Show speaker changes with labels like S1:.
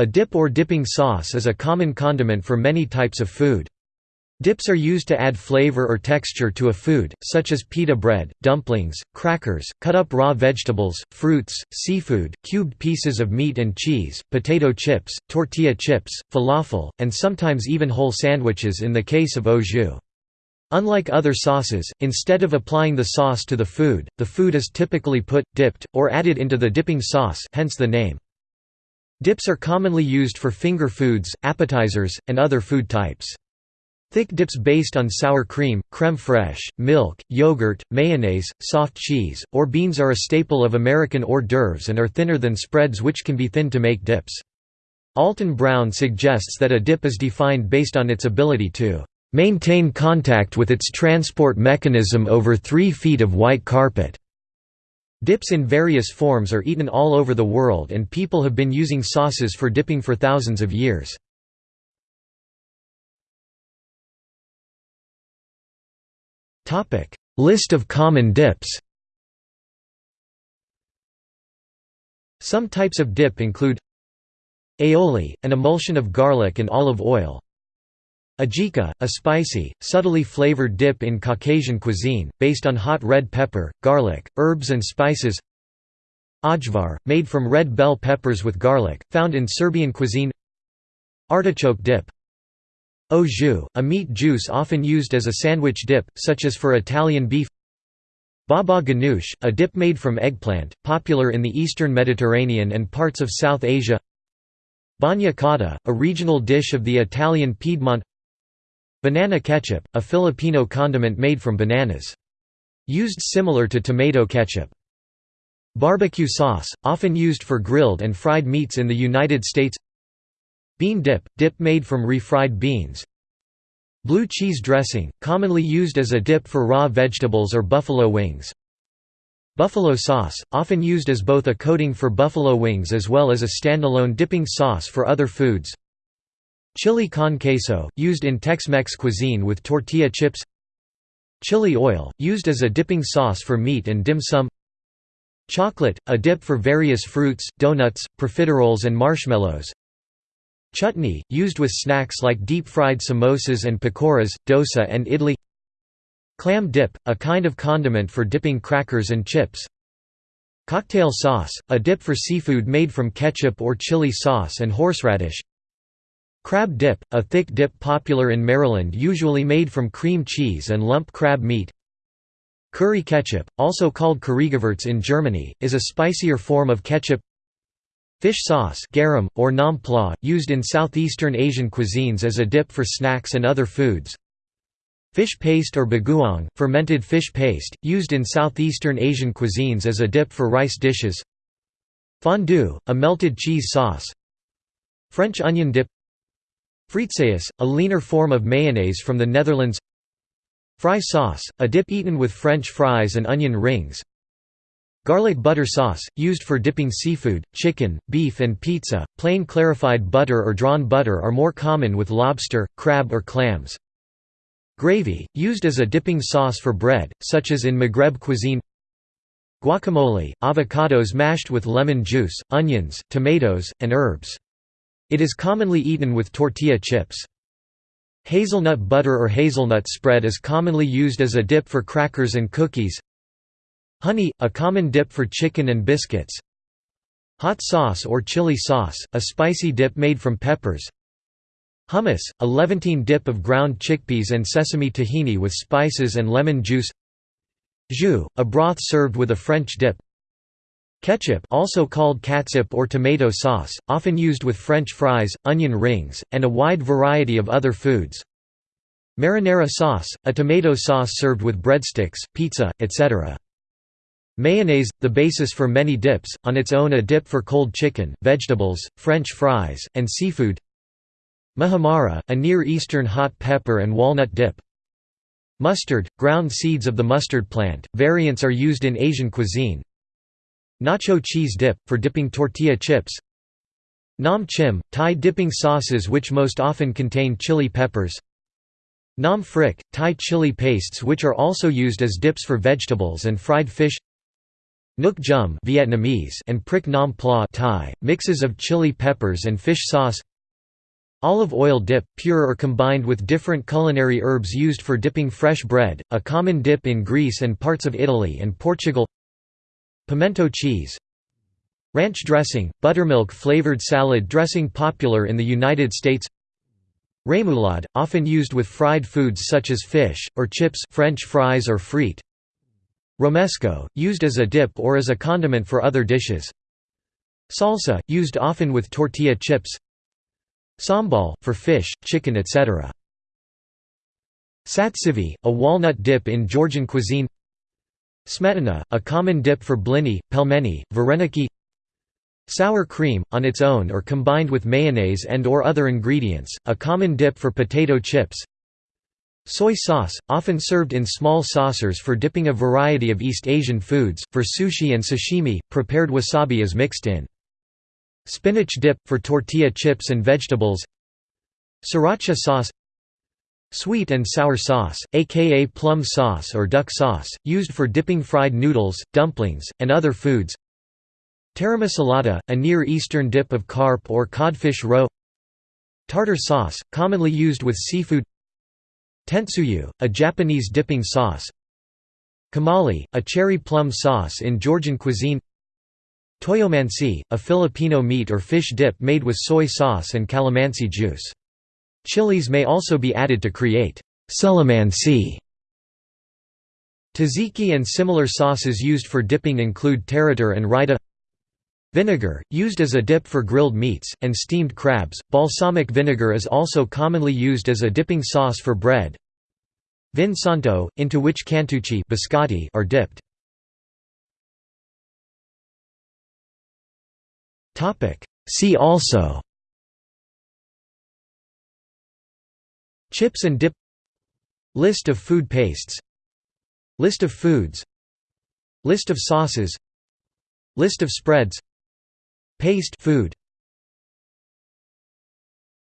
S1: A dip or dipping sauce is a common condiment for many types of food. Dips are used to add flavor or texture to a food, such as pita bread, dumplings, crackers, cut up raw vegetables, fruits, seafood, cubed pieces of meat and cheese, potato chips, tortilla chips, falafel, and sometimes even whole sandwiches in the case of au jus. Unlike other sauces, instead of applying the sauce to the food, the food is typically put, dipped, or added into the dipping sauce hence the name. Dips are commonly used for finger foods, appetizers, and other food types. Thick dips based on sour cream, crème fraîche, milk, yogurt, mayonnaise, soft cheese, or beans are a staple of American hors d'oeuvres and are thinner than spreads which can be thinned to make dips. Alton Brown suggests that a dip is defined based on its ability to maintain contact with its transport mechanism over three feet of white carpet. Dips in various forms are eaten all over the world and people have been using sauces for dipping for thousands of years. List of common dips Some types of dip include Aioli, an emulsion of garlic and olive oil Ajika, a spicy, subtly flavored dip in Caucasian cuisine, based on hot red pepper, garlic, herbs and spices. Ajvar, made from red bell peppers with garlic, found in Serbian cuisine. Artichoke dip. Jus, a meat juice often used as a sandwich dip, such as for Italian beef. Baba ganoush, a dip made from eggplant, popular in the eastern Mediterranean and parts of South Asia. Bagna cauda, a regional dish of the Italian Piedmont Banana ketchup, a Filipino condiment made from bananas. Used similar to tomato ketchup. Barbecue sauce, often used for grilled and fried meats in the United States Bean dip, dip made from refried beans Blue cheese dressing, commonly used as a dip for raw vegetables or buffalo wings Buffalo sauce, often used as both a coating for buffalo wings as well as a standalone dipping sauce for other foods Chili con queso, used in Tex-Mex cuisine with tortilla chips Chili oil, used as a dipping sauce for meat and dim sum Chocolate, a dip for various fruits, donuts, profiteroles and marshmallows Chutney, used with snacks like deep-fried samosas and pakoras, dosa and idli Clam dip, a kind of condiment for dipping crackers and chips Cocktail sauce, a dip for seafood made from ketchup or chili sauce and horseradish Crab dip, a thick dip popular in Maryland usually made from cream cheese and lump crab meat. Curry ketchup, also called Currygewürz in Germany, is a spicier form of ketchup. Fish sauce garam, or nam pla, used in southeastern Asian cuisines as a dip for snacks and other foods. Fish paste or bagoong, fermented fish paste, used in southeastern Asian cuisines as a dip for rice dishes. Fondue, a melted cheese sauce. French onion dip Frietsaus, a leaner form of mayonnaise from the Netherlands Fry sauce, a dip eaten with French fries and onion rings Garlic butter sauce, used for dipping seafood, chicken, beef and pizza, plain clarified butter or drawn butter are more common with lobster, crab or clams. Gravy, used as a dipping sauce for bread, such as in Maghreb cuisine Guacamole, avocados mashed with lemon juice, onions, tomatoes, and herbs. It is commonly eaten with tortilla chips. Hazelnut butter or hazelnut spread is commonly used as a dip for crackers and cookies. Honey, a common dip for chicken and biscuits. Hot sauce or chili sauce, a spicy dip made from peppers. Hummus, a Levantine dip of ground chickpeas and sesame tahini with spices and lemon juice. Jus, a broth served with a French dip. Ketchup also called catsup or tomato sauce, often used with French fries, onion rings, and a wide variety of other foods. Marinara sauce, a tomato sauce served with breadsticks, pizza, etc. Mayonnaise, the basis for many dips, on its own a dip for cold chicken, vegetables, French fries, and seafood Muhammara, a Near Eastern hot pepper and walnut dip Mustard, ground seeds of the mustard plant, variants are used in Asian cuisine, Nacho cheese dip, for dipping tortilla chips. Nam chim, Thai dipping sauces which most often contain chili peppers. Nam phrik, Thai chili pastes which are also used as dips for vegetables and fried fish. Nuoc cham Vietnamese and Prik Nam Pla Thai, mixes of chili peppers and fish sauce. Olive oil dip, pure or combined with different culinary herbs used for dipping fresh bread, a common dip in Greece and parts of Italy and Portugal Pimento cheese Ranch dressing, buttermilk-flavored salad dressing popular in the United States Remoulade, often used with fried foods such as fish, or chips French fries or frite Romesco, used as a dip or as a condiment for other dishes Salsa, used often with tortilla chips Sambal, for fish, chicken etc. Satsivi, a walnut dip in Georgian cuisine Smetana, a common dip for blini, pelmeni, vareniki. Sour cream, on its own or combined with mayonnaise and or other ingredients, a common dip for potato chips. Soy sauce, often served in small saucers for dipping a variety of East Asian foods, for sushi and sashimi, prepared wasabi is mixed in. Spinach dip, for tortilla chips and vegetables. Sriracha sauce Sweet and sour sauce, aka plum sauce or duck sauce, used for dipping fried noodles, dumplings, and other foods. Tarama salata, a Near Eastern dip of carp or codfish roe. Tartar sauce, commonly used with seafood. Tentsuyu, a Japanese dipping sauce. Tkemali, a cherry plum sauce in Georgian cuisine. Toyomansi, a Filipino meat or fish dip made with soy sauce and calamansi juice. Chilies may also be added to create celamansi. Tzatziki and similar sauces used for dipping include tarator and raita Vinegar, used as a dip for grilled meats, and steamed crabs. Balsamic vinegar is also commonly used as a dipping sauce for bread. Vin santo, into which cantucci biscotti are dipped. See also Chips and dip List of food pastes List of foods List of sauces List of spreads Paste food